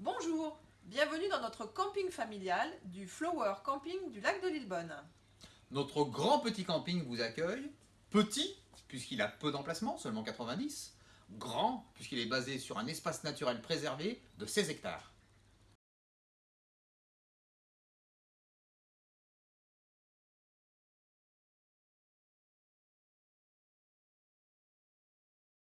Bonjour, bienvenue dans notre camping familial du Flower Camping du lac de Lillebonne. Notre grand petit camping vous accueille. Petit, puisqu'il a peu d'emplacement, seulement 90. Grand, puisqu'il est basé sur un espace naturel préservé de 16 hectares.